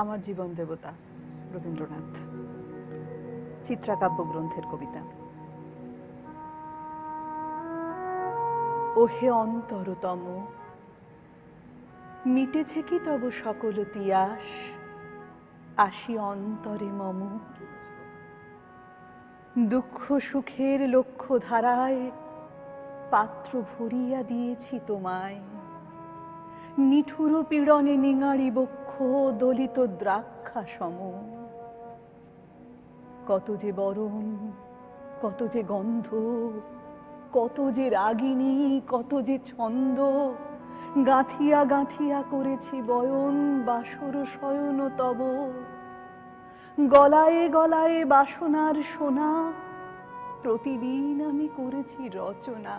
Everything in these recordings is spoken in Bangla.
আমার জীবন দেবতা রবীন্দ্রনাথ। চিত্রাকাব্য গ্রন্থের কবিতা। ওহে অন্তরতম, মিটেছে কি তব সকল তিয়াস? আসি অন্তরে মম। দুঃখ সুখের লক্ষ্য ধারায় পাত্র ভরিয়া দিয়েছি তোমায়। নিঠুর পীড়নে নিঙাড়ি বক্ষ দলিত দ্রাক্ষা সম কত যে বরণ, কত যে গন্ধ, কত যে রাগিনী কত যে ছন্দ, গাঁথিয়া গাঁথিয়া করেছি বয়ন, বাসর শয়ন তব। গলায় গলায় বাসনার সোনা, প্রতিদিন আমি করেছি রচনা।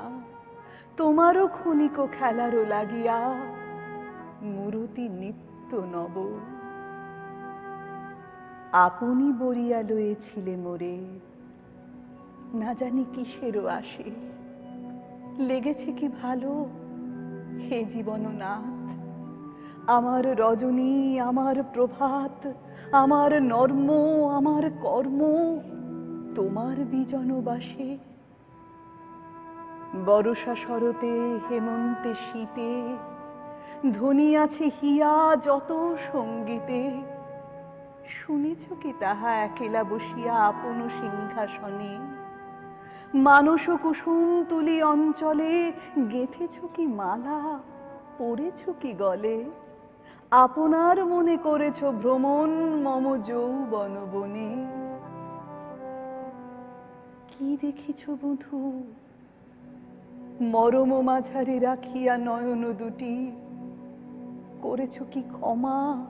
তোমারও ক্ষণিক খেলারও লাগিয়া মূরতি নিত্য নব। আপনি বরিয়া লয়েছিলে মোরে। না জানি কিসেরও আসে। লেগেছে কি ভালো? হে জীবন নাথ আমার রজনী, আমার প্রভাত, আমার নর্ম, আমার কর্ম, তোমার বিজনবাসে। বরষা শরতে হেমন্তে শীতে ধ্বনি আছে হিয়া যত সঙ্গীতে। শুনেছ কি তাহা একেলা বসিয়া আপন সিংহাসনে? মানস কুসুম তুলি অঞ্চলে, গেথেছ কি মালা পড়েছ কি গলে? আপনার মনে করেছ ভ্রমণ মম যৌবন বনে। কি দেখিছ বধূ? মরম মাঝারি রাখিয়া নয়ন দুটি। করেছ কি ক্ষমা?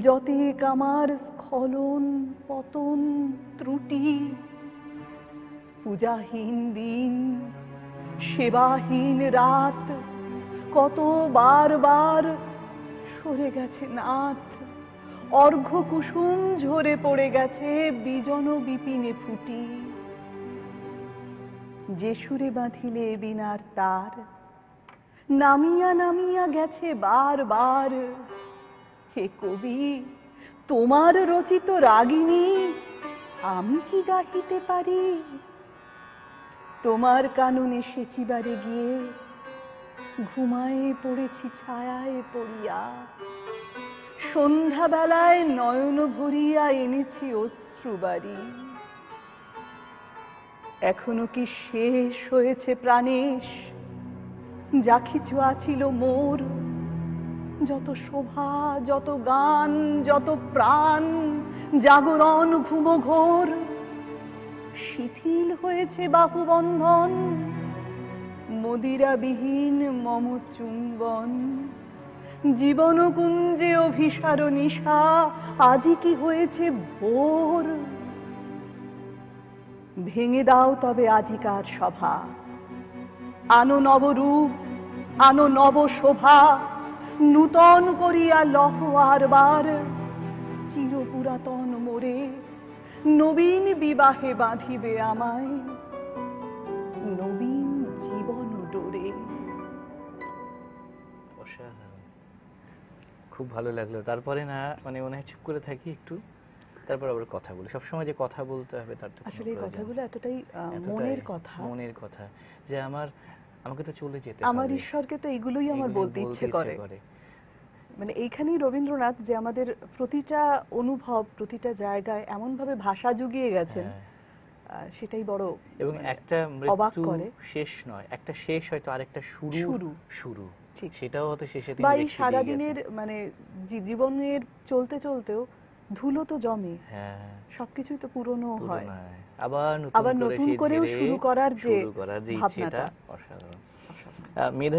যতে কামার স্খলন, পতন, ত্রুটি, পূজাহীন দিন, সেবাহীন রাত, কত বারবার সরে গেছে নাথ। অর্ঘ কুসুম ঝরে পড়ে গেছে বিজন বিপিনে ফুটি। যে সুরে বাঁধিলে বিনার তার নামিয়া নামিয়া গেছে বারবার। হে কবি, তোমার রচিত রাগিনী, আমি কি গাহিতে পারি? তোমার কাননে সেচিবারে গিয়ে ঘুমায়ে পড়েছি, ছায়ায় পড়িয়া। সন্ধ্যাবেলায় নয়ন ভরিয়া এনেছি অশ্রুবাড়ি এখনও কি শেষ হয়েছে প্রাণেশ? যা কিছু আছিল মোর। যত শোভা, যত গান, যত প্রাণ, জাগরণ ঘুম ঘোর। শিথিল হয়েছে বাহুবন্ধন, মদিরাবিহীন মম চুম্বন জীবন কুঞ্জে অভিসার নিশা, আজি কি হয়েছে ভোর? ভেঙে দাও তবে আজিকার সভা আনো নবরূপ আনো নব শোভা নূতন করিয়া লহ আরবার চির পুরাতন মোরে নবীন বিবাহে বাঁধিবে আমায়। নবীন জীবন ডোরে। খুব ভালো লাগল। তারপরে না মানে মনে হয় চুপ করে থাকি একটু। তারপর আবার কথা বলি। সবসময় যে কথা বলতে হবে তার তো আসলে এই কথাগুলো এতটাই মনের কথা। মনের কথা যে আমার আমাকে তো চলে যেতে আমার ঈশ্বরকে তো এগুলোই আমার বলতে ইচ্ছে করে মানে এইখানেই রবীন্দ্রনাথ যে আমাদের প্রতিটা অনুভব প্রতিটা জায়গায় এমনভাবে ভাষা জুগিয়ে গেছেন হ্যাঁ। সেটাই বড় এবং মানে একটা মৃত্যু শেষ নয় একটা শেষ হয়তো আরেকটা শুরু শুরু। শুরু ঠিক। সেটাও হয়তো শেষে বা এই দিয়ে সারাদিনের মানে জীবনের চলতে চলতেও ধুলো তো জমে। হ্যাঁ। সবকিছুই তো পুরনো হয়। আবার নতুন করে করেও শুরু করার যে ভাবনাটা। অসাধারণ। মেধা